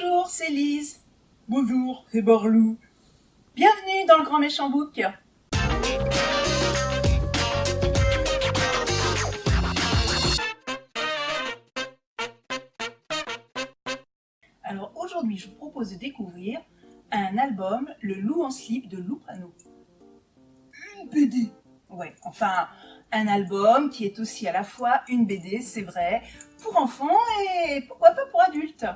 Bonjour, c'est Lise. Bonjour, c'est Barlou. Bienvenue dans le Grand Méchant Book. Alors aujourd'hui, je vous propose de découvrir un album, Le Loup en slip de Lou Prano. Une BD Ouais, enfin, un album qui est aussi à la fois une BD, c'est vrai, pour enfants et pourquoi pas pour adultes.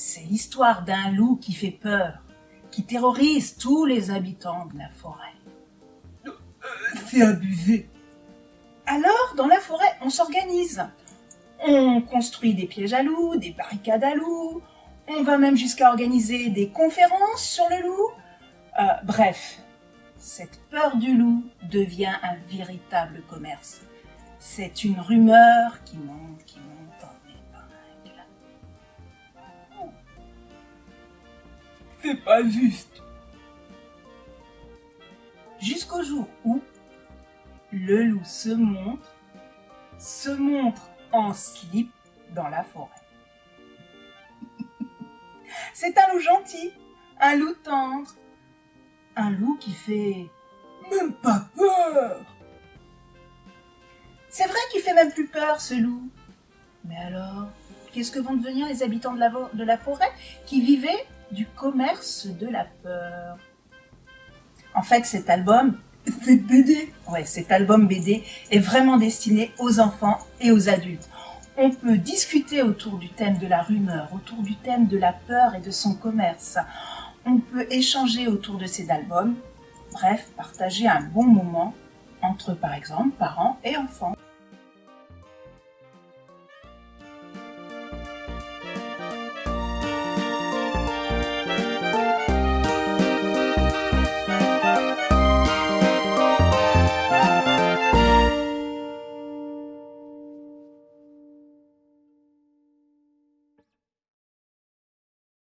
C'est l'histoire d'un loup qui fait peur, qui terrorise tous les habitants de la forêt. C'est abusé. Alors, dans la forêt, on s'organise. On construit des pièges à loups, des barricades à loups, on va même jusqu'à organiser des conférences sur le loup. Euh, bref, cette peur du loup devient un véritable commerce. C'est une rumeur qui monte, qui monte C'est pas juste. Jusqu'au jour où le loup se montre, se montre en slip dans la forêt. C'est un loup gentil, un loup tendre, un loup qui fait Même pas peur. C'est vrai qu'il fait même plus peur, ce loup. Mais alors, qu'est-ce que vont devenir les habitants de la, forêt qui vivaient du commerce de la peur? En fait, cet album, cette BD, ouais, cet album BD est vraiment destiné aux enfants et aux adultes. On peut discuter autour du thème de la rumeur, autour du thème de la peur et de son commerce. On peut échanger autour de ces albums, bref, partager un bon moment entre, par exemple, parents et enfants.